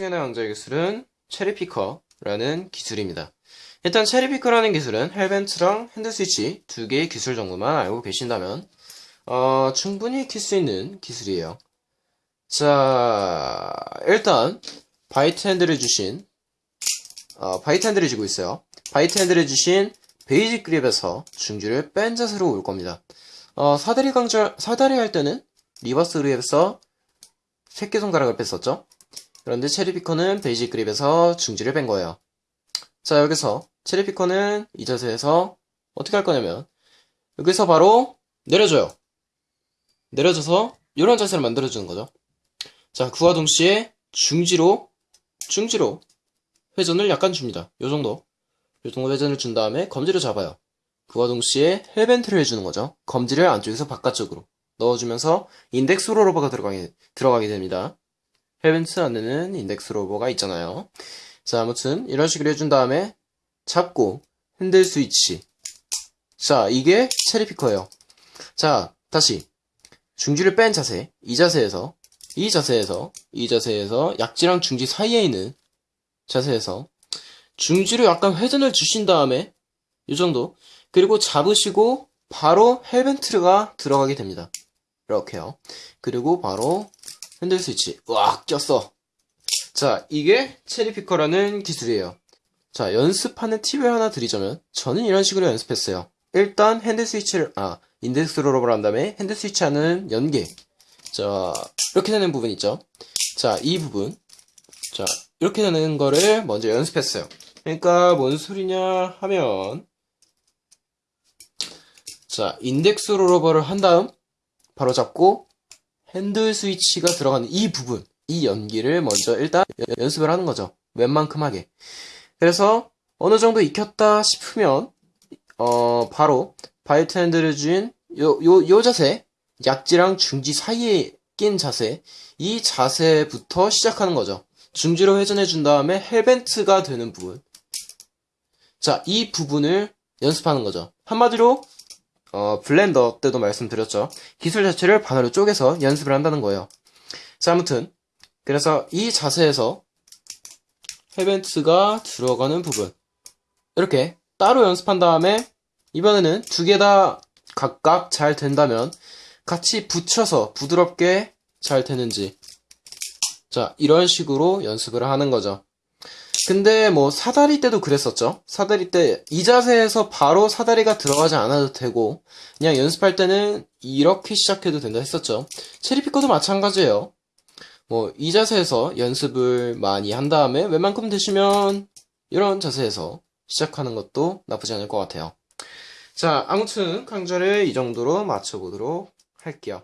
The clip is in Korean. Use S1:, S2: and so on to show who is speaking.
S1: 기술은 cherry picker라는 기술입니다. 일단 cherry picker라는 기술은 hellbent랑 hand switch 두 개의 기술 정도만 알고 계신다면 어, 충분히 킬 수 있는 기술이에요. 자, 일단 bite handle을 쥐신 어, bite handle을 쥐고 있어요. bite handle을 쥐신 basic grip에서 중지를 뺀 자세로 올 겁니다. 어, 사다리 강절, 사다리 할 때는 reverse grip에서 새끼손가락을 뺐었죠? 그런데 cherry picker는 basic grip에서 중지를 뺀 거예요. 자, 여기서 cherry picker는 이 자세에서 어떻게 할 거냐면 여기서 바로 내려줘요. 내려줘서 이런 자세를 만들어주는 거죠. 자, 그와 동시에 중지로 중지로 회전을 약간 줍니다. 요 정도. 요 정도 회전을 준 다음에 검지를 잡아요. 그와 동시에 hellbent를 해주는 거죠. 검지를 안쪽에서 바깥쪽으로 넣어주면서 인덱스 rollover가 들어가게, 들어가게 됩니다. hellbent 안에는 인덱스 rollover가 있잖아요. 자, 아무튼 이런 식으로 해준 다음에 잡고 핸들 스위치. 자, 이게 cherry picker예요. 자, 다시 중지를 뺀 자세, 이 자세에서 이 자세에서 이 자세에서 약지랑 중지 사이에 있는 자세에서 중지로 약간 회전을 주신 다음에 이 정도 그리고 잡으시고 바로 헬벤트가 들어가게 됩니다. 이렇게요. 그리고 바로 핸들 스위치 으악 꼈어. 자 이게 체리피커라는 기술이에요. 자 연습하는 팁을 하나 드리자면 저는 이런 식으로 연습했어요. 일단 핸들 스위치를 아 인덱스 롤업을 한 다음에 핸들 스위치 하는 연계 자 이렇게 되는 부분 있죠. 자 이 부분 자 이렇게 되는 거를 먼저 연습했어요. 그러니까 뭔 소리냐 하면 자 인덱스 rollover를 한 다음 바로 잡고 핸들 스위치가 들어가는 이 부분 이 연기를 먼저 일단 연습을 하는 거죠. 웬만큼 하게. 그래서 어느 정도 익혔다 싶으면 어 바로 bite 핸들을 쥔 요, 요, 요 자세 약지랑 중지 사이에 낀 자세 이 자세부터 시작하는 거죠. 중지로 회전해 준 다음에 헬벤트가 되는 부분. 자, 이 부분을 연습하는 거죠. 한마디로 어, 블렌더 때도 말씀드렸죠. 기술 자체를 반으로 쪼개서 연습을 한다는 거예요. 자, 아무튼 그래서 이 자세에서 헬벤트가 들어가는 부분 이렇게 따로 연습한 다음에 이번에는 두 개 다 각각 잘 된다면 같이 붙여서 부드럽게 잘 되는지 자 이런 식으로 연습을 하는 거죠. 근데 뭐 사다리 때도 그랬었죠. 사다리 때 이 자세에서 바로 사다리가 들어가지 않아도 되고 그냥 연습할 때는 이렇게 시작해도 된다 했었죠. 체리피커도 마찬가지예요. 뭐 이 자세에서 연습을 많이 한 다음에 웬만큼 되시면 이런 자세에서 시작하는 것도 나쁘지 않을 것 같아요. 자, 아무튼 강좌를 이 정도로 마쳐보도록 할게요.